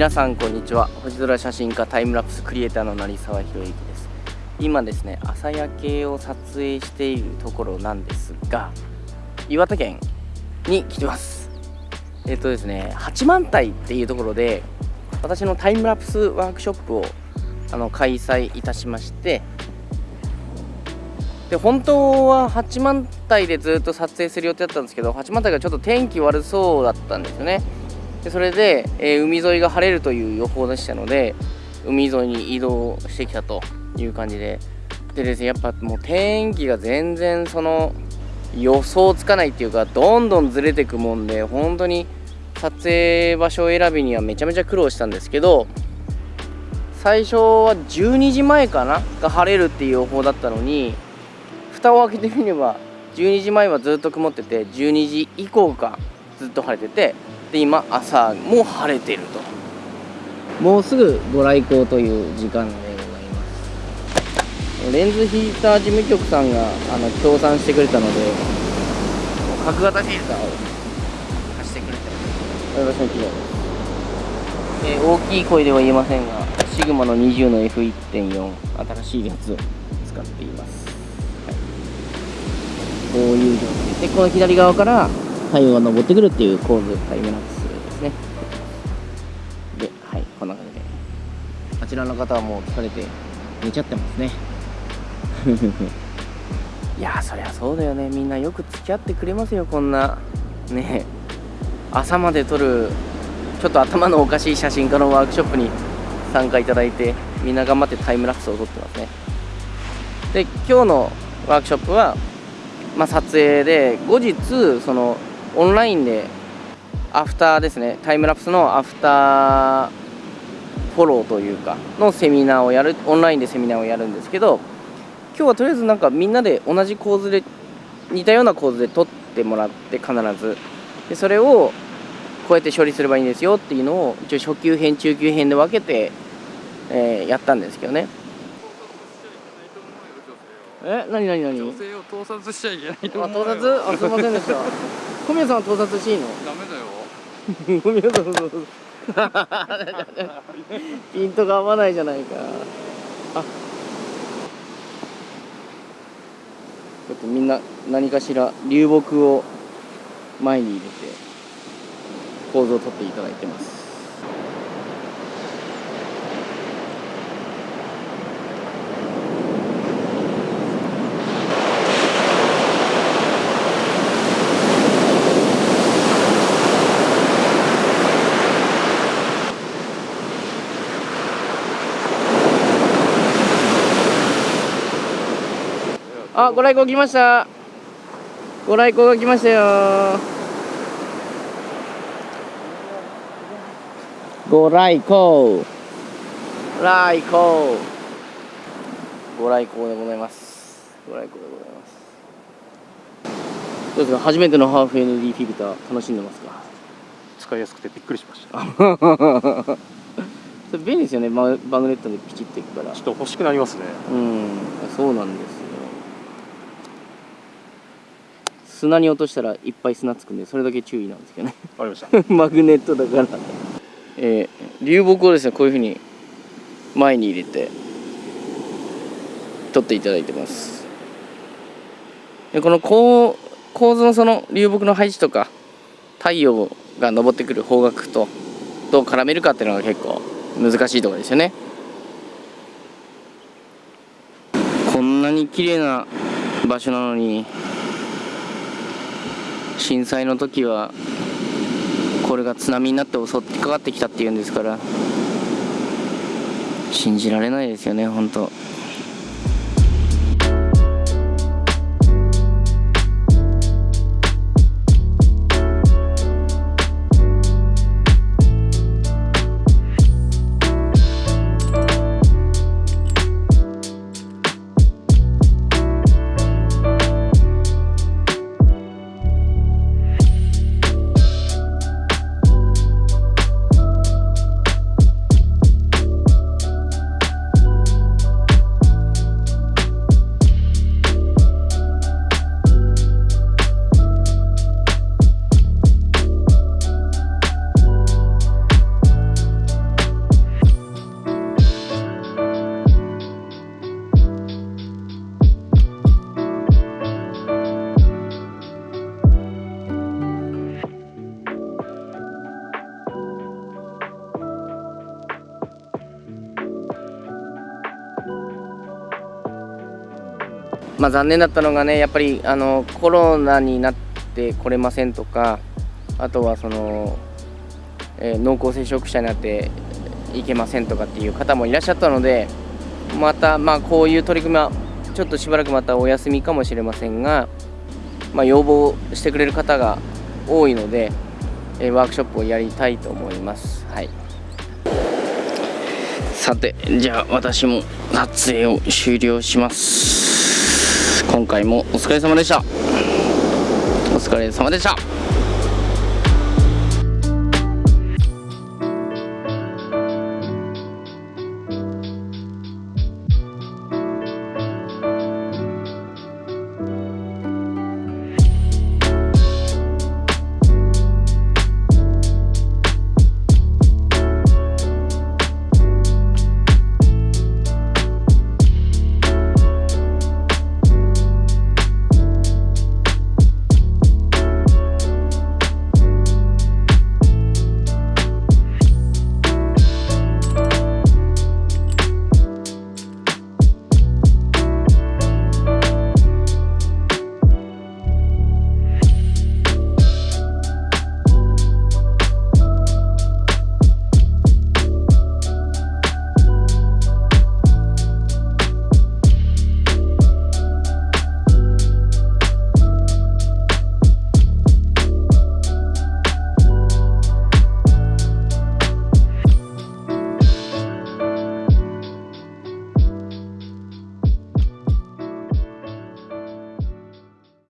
皆さんこんにちは。星空写真家タイムラプスクリエイターの成沢宏之です。今ですね朝焼けを撮影しているところなんですが岩手県に来てます。えっとですね八幡平っていうところで私のタイムラプスワークショップをあの開催いたしましてで本当は八幡平でずっと撮影する予定だったんですけど八幡平がちょっと天気悪そうだったんですよね。でそれで、えー、海沿いが晴れるという予報でしたので海沿いに移動してきたという感じで。でですねやっぱもう天気が全然その予想つかないっていうかどんどんずれてくもんで本当に撮影場所選びにはめちゃめちゃ苦労したんですけど最初は12時前かな？が晴れるっていう予報だったのに蓋を開けてみれば12時前はずっと曇ってて12時以降がずっと晴れててで今朝も晴れてると。もうすぐご来光という時間でございます。レンズヒーター事務局さんがあの協賛してくれたので角型フィルターを貸してくれて私の企業です、えー、大きい声では言えませんがシグマの20の F1.4 新しいやつを使っています、はい、こういう状態でこの左側から太陽が昇ってくるっていう構図タイムラプスですね。ではいこんな感じで。あちらの方はもう疲れて寝ちゃってますね。いやそりゃそうだよね。みんなよく付き合ってくれますよこんな。ね。朝まで撮るちょっと頭のおかしい写真家のワークショップに参加いただいてみんな頑張ってタイムラプスを撮ってますね。で今日のワークショップは、まあ、撮影で後日そのオンラインでアフターですねタイムラプスのアフターフォローというかのセミナーをやるオンラインでセミナーをやるんですけど今日はとりあえずなんかみんなで同じ構図で似たような構図で撮ってもらって必ずでそれをこうやって処理すればいいんですよっていうのを一応初級編中級編で分けて、えー、やったんですけどね。え何何何？女性を盗撮しちゃいけないと思う盗撮？あすいませんでした小宮さんは盗撮していいの？ダメだよ。小宮さんピントが合わないじゃないか。あ。ちょっとみんな何かしら流木を前に入れて構図をとっていただいてますあ、ご来光来ました。ご来光が来ましたよ。ご来光。来光。ご来光でございます。ご来光でございます。どうですか、初めてのハーフ ND フィルター楽しんでますか？使いやすくてびっくりしました。便利ですよね、マグネットでピチっていくから。ちょっと欲しくなりますね。うん、そうなんです。砂に落としたらいっぱい砂つくんでそれだけ注意なんですけどね。わかりました。マグネットだから。えー、流木をですねこういうふうに前に入れて取っていただいてます。でこの構構図のその流木の配置とか太陽が昇ってくる方角とどう絡めるかっていうのが結構難しいところですよね。こんなに綺麗な場所なのに震災の時はこれが津波になって襲ってかかってきたっていうんですから信じられないですよね本当。まあ残念だったのがねやっぱりあのコロナになってこれませんとかあとはその、えー濃厚接触者になっていけませんとかっていう方もいらっしゃったのでまたまあこういう取り組みはちょっとしばらくまたお休みかもしれませんが、まあ、要望してくれる方が多いので、えワークショップをやりたいと思います。はいさてじゃあ私も撮影を終了します今回もお疲れ様でした。お疲れ様でした。